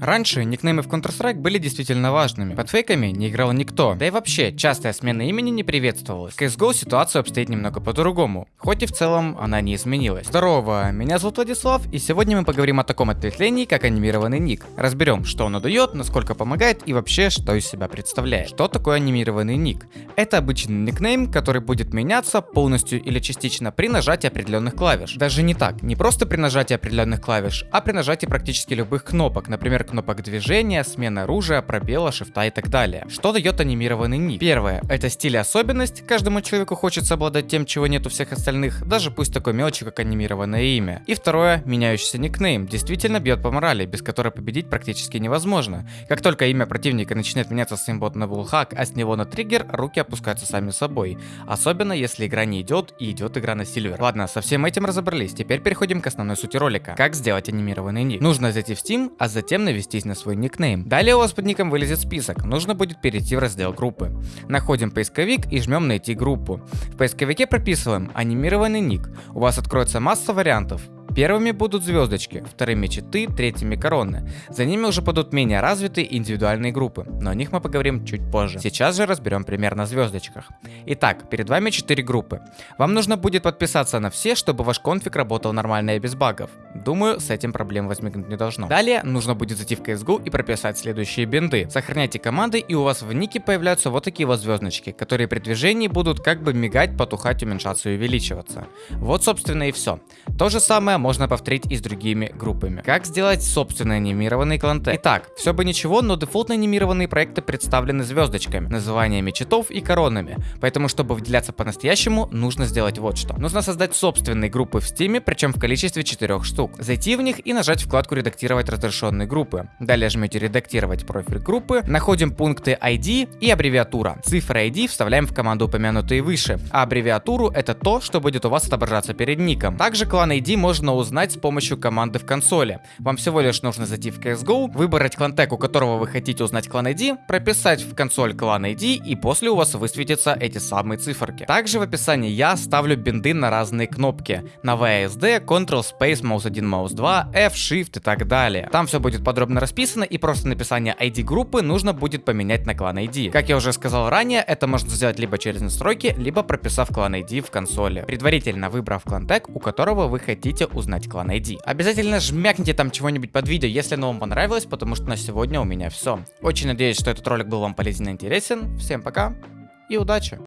Раньше никнеймы в Counter-Strike были действительно важными. Под фейками не играл никто. Да и вообще, частая смена имени не приветствовалась. В CSGO ситуация обстоит немного по-другому. Хоть и в целом она не изменилась. Здорово, меня зовут Владислав, и сегодня мы поговорим о таком ответвлении, как анимированный ник. Разберем, что он дает, насколько помогает и вообще, что из себя представляет. Что такое анимированный ник? Это обычный никнейм, который будет меняться полностью или частично при нажатии определенных клавиш. Даже не так, не просто при нажатии определенных клавиш, а при нажатии практически любых кнопок, например, кнопок движения, смена оружия, пробела, шифта и так далее. Что дает анимированный ник? Первое, это стиль и особенность, каждому человеку хочется обладать тем, чего нет у всех остальных, даже пусть такой мелочи, как анимированное имя. И второе, меняющийся никнейм, действительно бьет по морали, без которой победить практически невозможно. Как только имя противника начинает меняться с имбот на булхак, а с него на триггер, руки опускаются сами собой. Особенно если игра не идет и идет игра на сильвер. Ладно, со всем этим разобрались, теперь переходим к основной сути ролика. Как сделать анимированный ник? Нужно зайти в Steam, а затем навестись на свой никнейм. Далее у вас под ником вылезет список, нужно будет перейти в раздел группы. Находим поисковик и жмем найти группу. В поисковике прописываем анимированный ник. У вас откроется масса вариантов. Первыми будут звездочки, вторыми читы, третьими короны. За ними уже будут менее развитые индивидуальные группы, но о них мы поговорим чуть позже. Сейчас же разберем пример на звездочках. Итак, перед вами 4 группы. Вам нужно будет подписаться на все, чтобы ваш конфиг работал нормально и без багов. Думаю, с этим проблем возникнуть не должно. Далее нужно будет зайти в CSGO и прописать следующие бинды. Сохраняйте команды и у вас в нике появляются вот такие вот звездочки, которые при движении будут как бы мигать, потухать, уменьшаться и увеличиваться. Вот собственно и все. То же самое можно повторить и с другими группами. Как сделать собственный анимированный клантек? Итак, все бы ничего, но дефолтно анимированные проекты представлены звездочками, названиями читов и коронами. Поэтому, чтобы выделяться по-настоящему, нужно сделать вот что. Нужно создать собственные группы в Steam, причем в количестве 4 штук. Зайти в них и нажать вкладку «Редактировать разрешенные группы». Далее жмете «Редактировать профиль группы», находим пункты ID и аббревиатура. Цифры ID вставляем в команду упомянутые выше, а аббревиатуру это то, что будет у вас отображаться перед ником. Также клан ID можно узнать с помощью команды в консоли. Вам всего лишь нужно зайти в CSGO, выбрать клан у которого вы хотите узнать клан ID, прописать в консоль клан ID и после у вас высветятся эти самые циферки. Также в описании я ставлю бинды на разные кнопки. На VSD, Ctrl, Space, Mouse 1, Mouse 2, F, Shift и так далее. Там все будет подробно расписано и просто написание ID группы нужно будет поменять на клан ID. Как я уже сказал ранее, это можно сделать либо через настройки, либо прописав клан ID в консоли, предварительно выбрав клан у которого вы хотите узнать узнать клан ID. Обязательно жмякните там чего-нибудь под видео, если оно вам понравилось, потому что на сегодня у меня все. Очень надеюсь, что этот ролик был вам полезен и интересен. Всем пока и удачи!